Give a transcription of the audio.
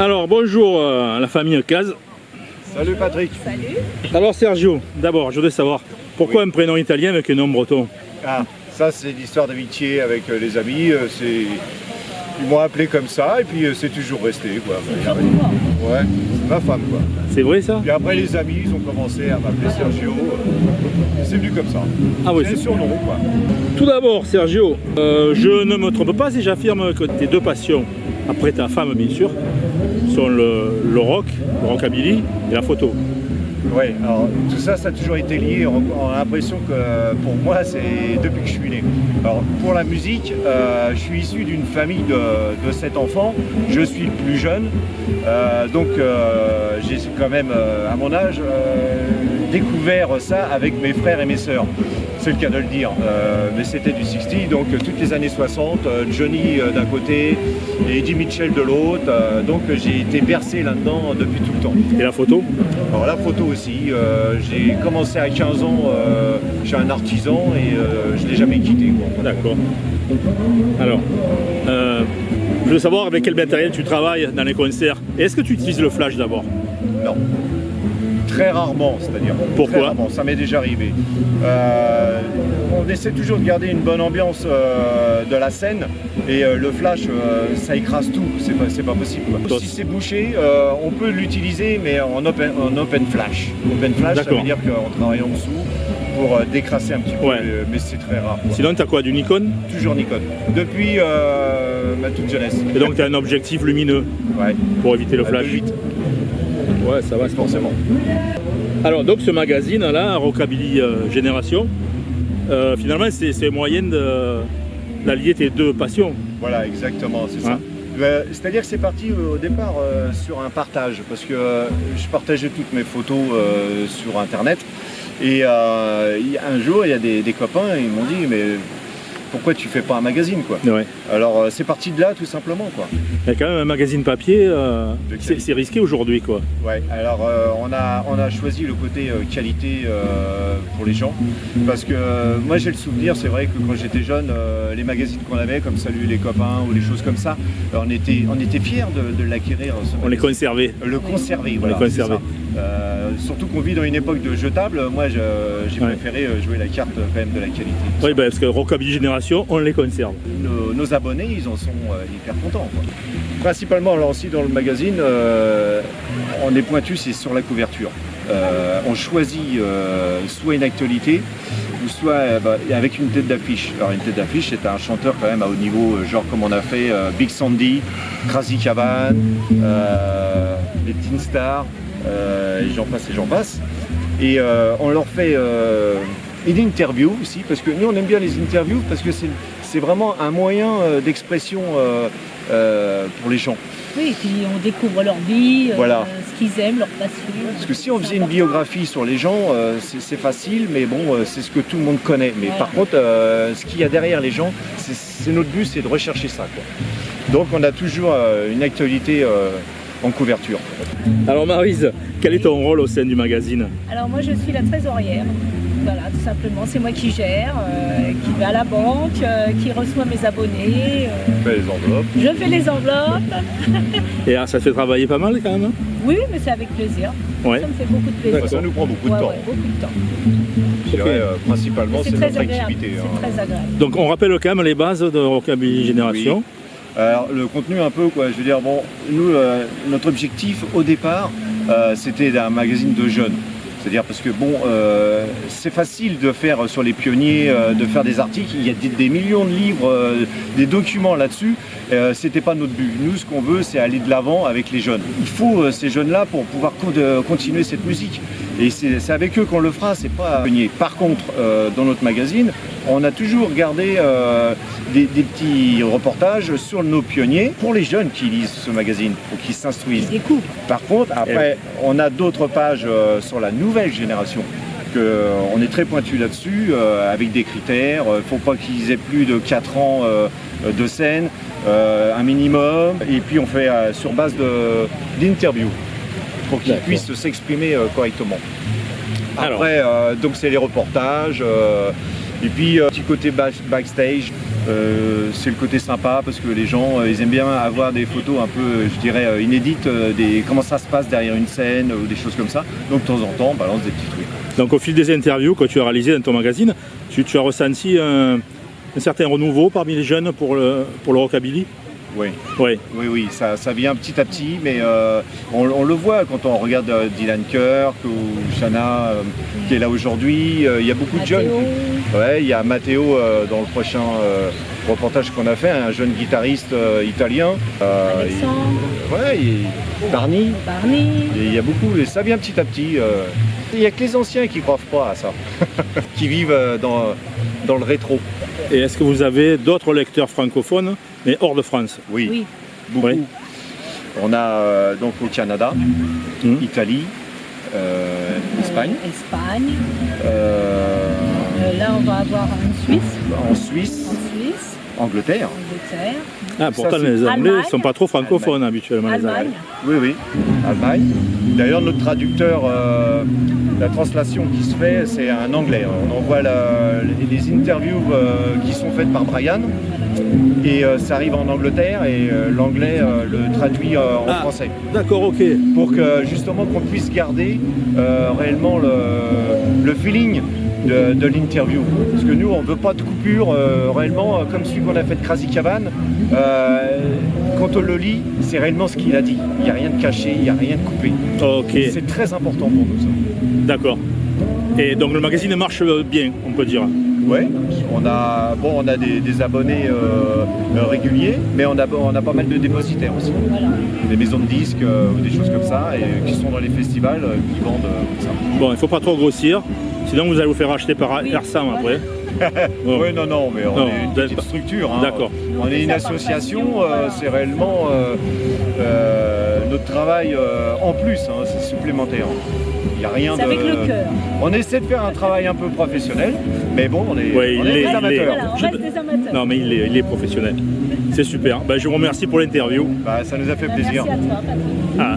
Alors bonjour euh, à la famille Caz. Salut Patrick. Alors Sergio, d'abord je voudrais savoir pourquoi un prénom italien avec un nom breton Ah, ça c'est l'histoire d'amitié avec euh, les amis. euh, c'est... Ils m'ont appelé comme ça et puis euh, c'est toujours resté quoi. Ouais, c'est ma femme quoi. C'est vrai ça Puis après les amis ils ont commencé à m'appeler Sergio. euh, C'est venu comme ça. Ah oui, c'est surnom quoi. Tout d'abord Sergio, euh, je ne me trompe pas si j'affirme que tes deux passions, après ta femme bien sûr, sont le, le rock, le rockabilly et la photo. Ouais, alors tout ça, ça a toujours été lié. On, a l'impression que pour moi, c'est depuis que je suis né. Alors pour la musique, euh, je suis issu d'une famille de, de sept enfants. Je suis le plus jeune. Euh, donc euh, j'ai quand même, à mon âge, découvert ça avec mes frères et mes sœurs. C'est le cas de le dire. Euh, mais c'était du 60, donc euh, toutes les années 60, euh, Johnny d'un côté et Eddie Mitchell de l'autre. Euh, donc j'ai été bercé là-dedans depuis tout le temps. Et la photo? Alors la photo aussi, euh, j'ai commencé à 15 ans chez un artisan et je ne l'ai jamais quitté. D'accord. Alors, je veux savoir avec quel matériel tu travailles dans les concerts. Est-ce que tu utilises le flash d'abord? Non. Très rarement, c'est-à-dire. Pourquoi rarement, ça m'est déjà arrivé. Euh, on essaie toujours de garder une bonne ambiance euh, de la scène et euh, le flash, ça écrase tout, c'est pas, pas possible. quoi. Si c'est bouché, on peut l'utiliser mais en open, en open flash. Open flash, ça veut dire qu'on travaille en dessous pour décrasser un petit peu, Ouais. mais c'est très rare. quoi. Sinon, tu as quoi Du Nikon? Toujours Nikon. Depuis ma toute jeunesse. Et donc, tu as un objectif lumineux Ouais. pour éviter le Euh, flash de 8, Ouais, ça va. forcément. Alors, donc, ce magazine-là, Rockabilly euh, Génération, euh, finalement, c'est c'est un moyen de- d'allier tes deux passions. Voilà, exactement, c'est Ouais. ça. Euh, C'est-à-dire que c'est parti au départ euh, sur un partage, parce que euh, je partageais toutes mes photos euh, sur Internet. Et un jour, il y a des, des copains, ils m'ont dit, mais pourquoi tu fais pas un magazine quoi Ouais. Alors euh, c'est parti de là tout simplement quoi. Il y a quand même un magazine papier, euh, c'est risqué aujourd'hui, quoi. Ouais, alors euh, on, a, on a choisi le côté euh, qualité pour les gens parce que moi j'ai le souvenir, c'est vrai que quand j'étais jeune, les magazines qu'on avait comme Salut les copains ou les choses comme ça, on était, on était fiers de, de l'acquérir. On les conservait. Le conserver, voilà. les conserver. Euh, surtout qu'on vit dans une époque de jetables, moi j'ai Ouais. préféré euh, jouer la carte euh, quand même de la qualité. Oui, ben, parce que Rockabilly Génération, on les conserve. Nos, nos abonnés, ils en sont hyper contents. quoi. Principalement, alors aussi dans le magazine, euh, on est pointu, c'est sur la couverture. Euh, on choisit soit une actualité, ou soit bah, avec une tête d'affiche. Alors une tête d'affiche, c'est un chanteur quand même à haut niveau, genre comme on a fait Big Sandy, euh, les Teen Stars, et j'en passe et j'en passe. Et euh, on leur fait euh, une interview aussi, parce que nous on aime bien les interviews, parce que c'est vraiment un moyen euh, d'expression euh, euh, pour les gens. Oui, et puis on découvre leur vie, euh, ce qu'ils aiment, leur passion. Parce que si on faisait une biographie sur les gens, euh, c'est facile, mais bon, euh, c'est ce que tout le monde connaît. Mais Ouais. par contre, euh, ce qu'il y a derrière les gens, c'est- notre but, c'est de rechercher ça. quoi. Donc on a toujours euh, une actualité euh, en couverture. Alors, Marise, quel est ton rôle au sein du magazine? Alors moi je suis la trésorière. Voilà, tout simplement, c'est moi qui gère, euh, qui va à la banque, euh, qui reçoit mes abonnés. euh, On fait les enveloppes. je fais les enveloppes. Et ah, ça te fait travailler pas mal quand même hein? Oui, mais c'est avec plaisir. Ouais. Ça me fait beaucoup de plaisir. Ça nous prend beaucoup de Ouais, temps. ouais, beaucoup de temps. Je dirais, euh, principalement, C'est notre agréable. activité. C'est hein. très agréable. Donc, on rappelle quand même les bases de Rockabilly Génération. Alors le contenu un peu je veux dire bon, nous euh, notre objectif au départ euh, c'était un magazine de jeunes. C'est-à-dire parce que bon, euh, c'est facile de faire sur les pionniers, de faire des articles. Il y a des, des millions de livres, des documents là-dessus. C'était pas notre but. Nous, ce qu'on veut, c'est aller de l'avant avec les jeunes. Il faut ces jeunes-là pour pouvoir continuer cette musique. Et c'est avec eux qu'on le fera. C'est pas pionnier. Par contre, euh, dans notre magazine, on a toujours gardé euh, des, des petits reportages sur nos pionniers pour les jeunes qui lisent ce magazine, pour qu'ils s'instruisent. Par contre, après, on a d'autres pages euh, sur la nouvelle génération. Que, on est très pointu là-dessus, avec des critères. Il ne faut pas qu'ils aient plus de 4 ans de scène, un minimum. Et puis on fait sur base d'interviews pour qu'ils puissent s'exprimer euh, correctement. Après, euh, donc c'est les reportages. euh, et puis, petit côté back- backstage, Euh, c'est le côté sympa parce que les gens ils aiment bien avoir des photos un peu je dirais inédites des comment ça se passe derrière une scène ou des choses comme ça donc de temps en temps on balance des petits trucs Donc au fil des interviews que tu as réalisées dans ton magazine, tu, tu as ressenti un, un certain renouveau parmi les jeunes pour le, pour le rockabilly? Oui Oui. oui oui ça, ça vient petit à petit mais euh, on, on le voit quand on regarde euh, Dylan Kirk ou Shanna euh, qui est là aujourd'hui Euh, il y a beaucoup de jeunes ouais il y a Matteo euh, dans le prochain euh, reportage qu'on a fait un jeune guitariste euh, italien Euh, Alexandre, ouais Barney Barney. Et Il y a beaucoup, et ça vient petit à petit. euh. Il n'y a que les anciens qui ne croient pas à ça, qui vivent euh, dans, dans le rétro. Et est-ce que vous avez d'autres lecteurs francophones, mais hors de France Oui, Oui. beaucoup. Oui. On a euh, donc au Canada, Mhm. Italie, euh, Espagne, Euh, Espagne. euh, Euh, là, on va avoir en Suisse. en Suisse, En Suisse, Angleterre. Angleterre, Ah, pourtant les Anglais ne sont pas trop francophones habituellement. les Allemagne. Anglais. Oui, oui, Allemagne. D'ailleurs, notre traducteur, euh, la translation qui se fait, c'est un anglais. On envoie la- les interviews euh, qui sont faites par Brian et euh, ça arrive en Angleterre et euh, l'anglais euh, le traduit euh, en Ah. français D'accord, ok. pour que justement qu'on puisse garder euh, réellement le, le feeling de, de l'interview. Parce que nous, on ne veut pas de coupure euh, réellement, euh, comme celui qu'on a fait de Crazy Cabane. Euh, quand on le lit, c'est réellement ce qu'il a dit. Il n'y a rien de caché, il n'y a rien de coupé. C'est très important pour nous ça. d'accord. Et donc le magazine marche bien, on peut dire. Ouais, on a, bon, on a des, des abonnés euh, réguliers, mais on a, on a pas mal de dépositaires aussi. Des maisons de disques euh, ou des choses comme ça, et qui sont dans les festivals, qui vendent euh, comme ça. Bon, il ne faut pas trop grossir, sinon vous allez vous faire acheter par Oui, après. Bon. Oui, non, non, mais on Non, est une petite pas- structure. hein. D'accord. On est une association, euh, voilà. c'est réellement euh, euh, notre travail euh, en plus, hein, c'est supplémentaire. Il n'y a rien de. avec le cœur. On essaie de faire un travail un peu professionnel, mais bon, on est, Ouais, on il est l'est, des amateurs. Voilà, on Je- reste des amateurs. Non mais il est, il est professionnel. C'est super. Ben, je vous remercie pour l'interview. Bah, ça nous a fait Bah, plaisir. Merci à toi, Patrick. Ah,